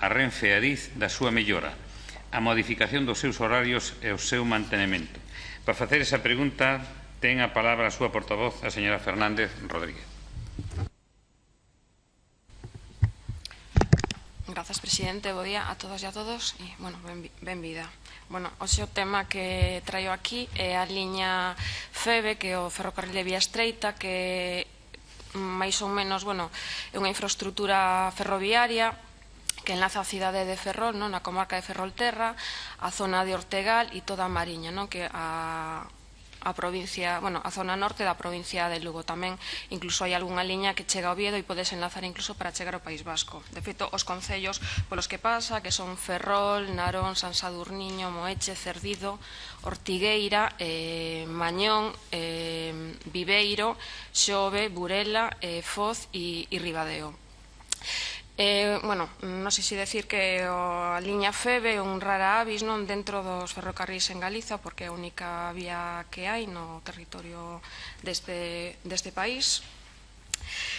a Renfe e a Diz da súa mellora, a modificación dos seus horarios e o seu mantenimento. Para facer esa pregunta, ten a palabra a súa portavoz, a señora Fernández Rodríguez. Grazas, presidente. Bo día a todas e a todos. E, bueno, ben, ben vida. Bueno, hoxe o tema que traio aquí é a liña FEBE, que é o ferrocarril de vía estreita, que máis ou menos, bueno, é unha infraestructura ferroviaria que enlaza a cidade de Ferrol, non? na comarca de Ferrolterra, a zona de Ortegal e toda a Mariña, non? que a, a provincia, bueno, a zona norte da provincia de Lugo tamén, incluso hai algunha liña que chega ao Oviedo e podes enlazar incluso para chegar ao País Vasco. De feito, os concellos polos que pasa, que son Ferrol, Narón, San Sadurniño, Moeche, Cerdido, Ortigueira, eh, Mañón, eh, Viveiro, Xove, Burela, eh, Foz e, e Ribadeo. Eh, bueno, non sei se decir que o, a liña Febe é un rara avis non dentro dos ferrocarrís en Galiza porque é a única vía que hai no territorio deste, deste país.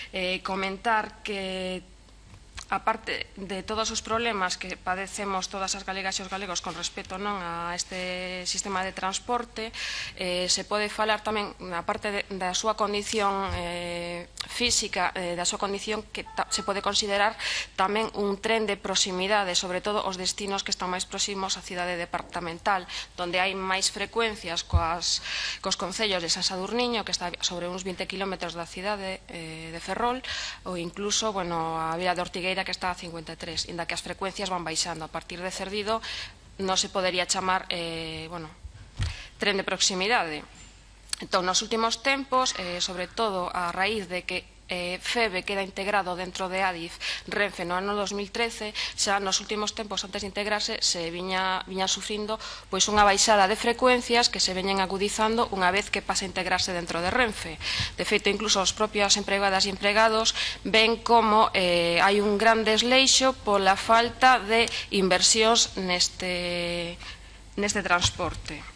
Eh, comentar que aparte de todos os problemas que padecemos todas as galegas e os galegos con respecto non a este sistema de transporte, eh, se pode falar tamén na parte de, da súa condición eh, física, eh, da súa condición que se pode considerar tamén un tren de proximidade, sobre todo os destinos que están máis próximos á cidade departamental, donde hai máis frecuencias coas, cos concellos de San Sadurniño, que está sobre uns 20 km da cidade eh, de Ferrol, ou incluso bueno, a Vila de Ortigueira mira que está a 53, inda que as frecuencias van baixando. A partir de Cerdido non se podería chamar eh, bueno, tren de proximidade. Entón, nos últimos tempos, eh, sobre todo a raíz de que eh, FEBE queda integrado dentro de ADIF Renfe no ano 2013, xa nos últimos tempos antes de integrarse se viña, viña sufrindo pois unha baixada de frecuencias que se veñen agudizando unha vez que pasa a integrarse dentro de Renfe. De feito, incluso os propios empregadas e empregados ven como eh, hai un gran desleixo pola falta de inversións neste, neste transporte.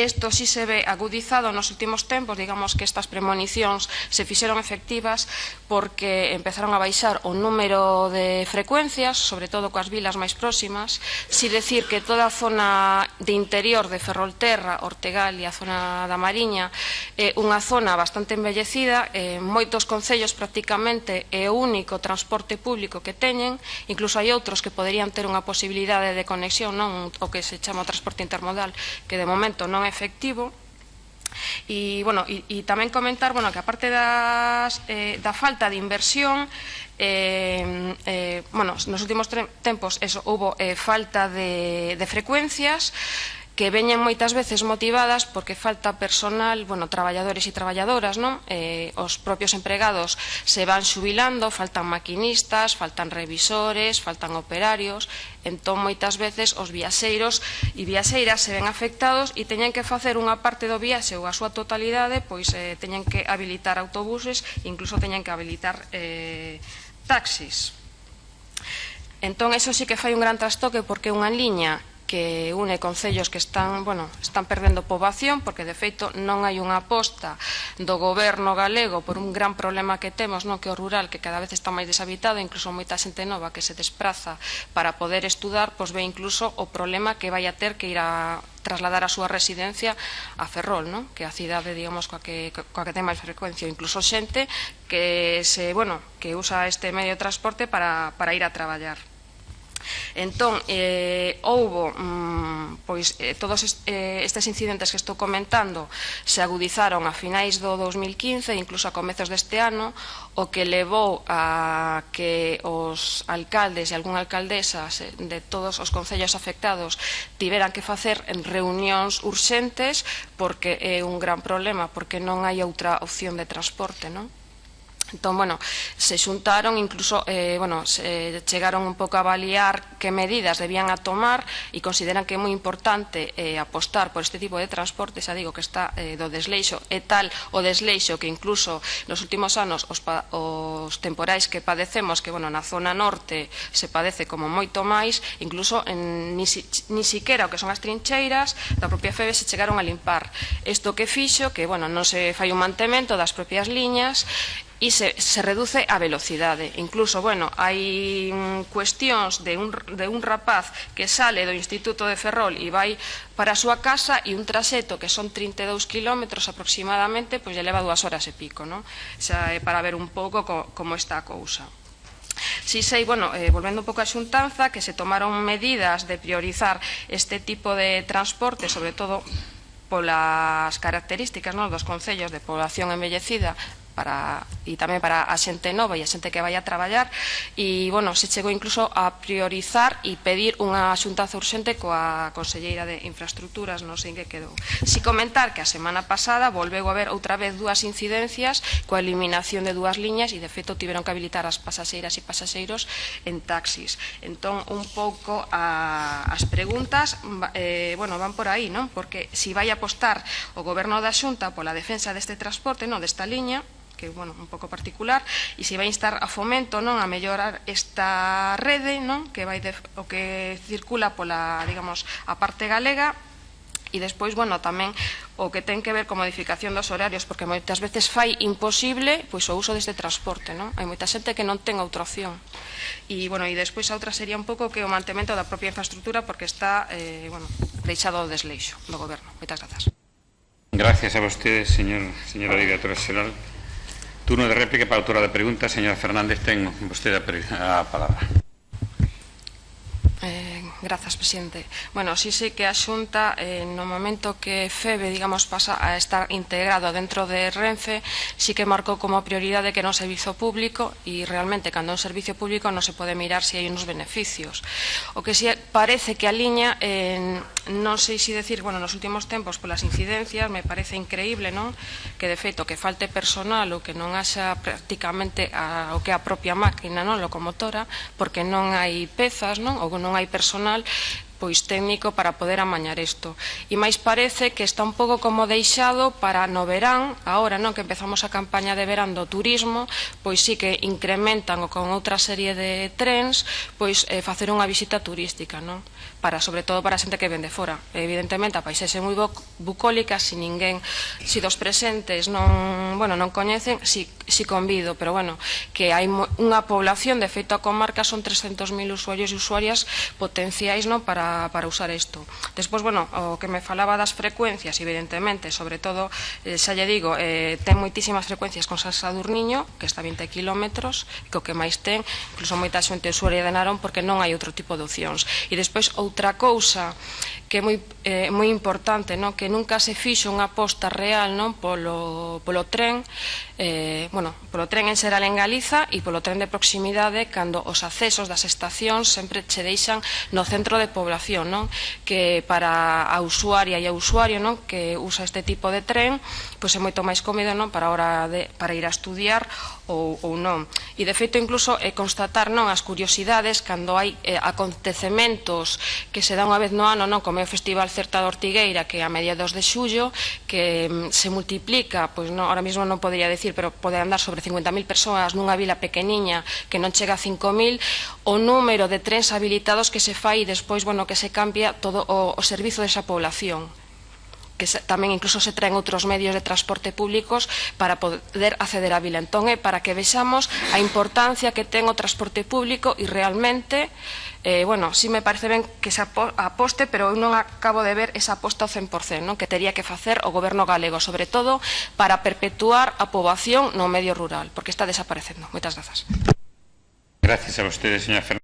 Isto si se ve agudizado nos últimos tempos, digamos que estas premonicións se fixeron efectivas porque empezaron a baixar o número de frecuencias, sobre todo coas vilas máis próximas, si decir que toda a zona de interior de Ferrolterra, Ortegal e a zona da Mariña é unha zona bastante envellecida, eh, moitos concellos prácticamente é o único transporte público que teñen, incluso hai outros que poderían ter unha posibilidade de conexión, non o que se chama transporte intermodal, que de momento non é efectivo. E, bueno, e, e tamén comentar bueno, que aparte das, eh, da falta de inversión eh, eh, bueno, nos últimos tempos eso, hubo eh, falta de, de frecuencias que veñen moitas veces motivadas porque falta personal, bueno, traballadores e traballadoras, non? Eh, os propios empregados se van xubilando, faltan maquinistas, faltan revisores, faltan operarios, entón moitas veces os viaxeiros e viaxeiras se ven afectados e teñen que facer unha parte do viaxe ou a súa totalidade, pois eh, teñen que habilitar autobuses, incluso teñen que habilitar eh, taxis. Entón, eso sí que fai un gran trastoque porque unha liña que une concellos que están, bueno, están perdendo poboación porque de feito non hai unha aposta do goberno galego por un gran problema que temos, non que o rural que cada vez está máis deshabitado, incluso moita xente nova que se despraza para poder estudar, pois ve incluso o problema que vai a ter que ir a trasladar a súa residencia a Ferrol, non? que é a cidade, digamos, coa que, coa que ten máis frecuencia, incluso xente que se, bueno, que usa este medio de transporte para, para ir a traballar. Entón, eh, houbo mm, pois, eh, todos est, eh, estes incidentes que estou comentando se agudizaron a finais do 2015 e incluso a comezos deste ano o que levou a que os alcaldes e algún alcaldesa de todos os concellos afectados tiveran que facer reunións urxentes porque é un gran problema, porque non hai outra opción de transporte, non? Entón, bueno, se xuntaron, incluso, eh, bueno, se chegaron un pouco a avaliar que medidas debían a tomar e consideran que é moi importante eh, apostar por este tipo de transporte, xa digo que está eh, do desleixo, é tal o desleixo que incluso nos últimos anos os, pa, os temporais que padecemos, que, bueno, na zona norte se padece como moito máis, incluso en, ni, si, ni siquiera o que son as trincheiras da propia FEBE se chegaron a limpar. Isto que fixo, que, bueno, non se fai un mantemento das propias liñas, e se, se reduce a velocidade. Incluso, bueno, hai cuestións de un, de un rapaz que sale do Instituto de Ferrol e vai para a súa casa e un traxeto que son 32 kilómetros aproximadamente, pois lle leva dúas horas e pico, non? Xa é para ver un pouco co, como está a cousa. Si sei, bueno, eh, volvendo un pouco a xuntanza, que se tomaron medidas de priorizar este tipo de transporte, sobre todo polas características non, dos concellos de población envellecida para e tamén para a xente nova e a xente que vai a traballar e, bueno, se chegou incluso a priorizar e pedir unha xuntaza urxente coa Conselleira de Infraestructuras, non sei en que quedou. Si comentar que a semana pasada volveu a haber outra vez dúas incidencias coa eliminación de dúas liñas e, de feito, tiveron que habilitar as pasaxeiras e pasaxeiros en taxis. Entón, un pouco a, as preguntas, eh, bueno, van por aí, non? Porque si vai apostar o goberno da Xunta pola defensa deste transporte, non, desta liña, que, bueno, un pouco particular, e se vai instar a fomento, non, a mellorar esta rede, non, que vai de, o que circula pola, digamos, a parte galega E despois, bueno, tamén o que ten que ver con modificación dos horarios, porque moitas veces fai imposible pois o uso deste transporte, non? Hai moita xente que non ten outra opción. E, bueno, e despois a outra sería un pouco que o mantemento da propia infraestructura, porque está, eh, bueno, deixado o desleixo do goberno. Moitas grazas. Gracias a vostedes, señor, señora directora xeral. Turno de réplica para a autora da pregunta. Señora Fernández, ten vostede a palabra. Eh, grazas, presidente. Bueno, sí, sí que a Xunta eh, no momento que FEBE, digamos, pasa a estar integrado dentro de Renfe, sí que marcou como prioridade que non servizo público e realmente cando é un servicio público non se pode mirar se hai unos beneficios. O que sí parece que a liña eh, non sei se decir, bueno, nos últimos tempos polas incidencias me parece increíble, non? Que de feito que falte personal ou que non haxa prácticamente a, o que a propia máquina, non, locomotora, porque non hai pezas, non? Ou non hai personal pois técnico para poder amañar isto. E máis parece que está un pouco como deixado para no verán, agora non que empezamos a campaña de verán do turismo, pois sí que incrementan o con outra serie de trens, pois eh, facer unha visita turística, non? Para, sobre todo para a xente que vende fora. Evidentemente, a paisaxe moi bucólica, se si ninguén, se si dos presentes non, bueno, non coñecen, si, si convido, pero bueno, que hai unha población, de feito a comarca son 300.000 usuarios e usuarias potenciais non para para, usar isto. Despois, bueno, o que me falaba das frecuencias, evidentemente, sobre todo, eh, xa lle digo, eh, ten moitísimas frecuencias con San Sadurniño, que está a 20 km, que o que máis ten, incluso moita xente usuaria de Narón, porque non hai outro tipo de opcións. E despois, outra cousa que é moi, eh, moi importante, non? que nunca se fixo unha aposta real non? Polo, polo tren, eh, bueno, polo tren en xeral en Galiza e polo tren de proximidade cando os accesos das estacións sempre che deixan no centro de población, non? que para a usuaria e a usuario non? que usa este tipo de tren, pois é moito máis cómodo non? para, hora de, para ir a estudiar ou, ou non. E de feito incluso é constatar non as curiosidades cando hai eh, acontecementos que se dan unha vez no ano, non como é o Festival Certa de Ortigueira que a mediados de xullo que mm, se multiplica, pois non, ahora mesmo non podría decir, pero pode andar sobre 50.000 persoas nunha vila pequeniña que non chega a 5.000, o número de trens habilitados que se fai e despois, bueno, que se cambia todo o, o servizo desa población que se, tamén incluso se traen outros medios de transporte públicos para poder acceder a Vila. Entón é para que vexamos a importancia que ten o transporte público e realmente, eh, bueno, si me parece ben que se aposte, pero eu non acabo de ver esa aposta ao 100%, non? que teria que facer o goberno galego, sobre todo para perpetuar a poboación no medio rural, porque está desaparecendo. Moitas grazas. Gracias a ustedes, señora Fernández.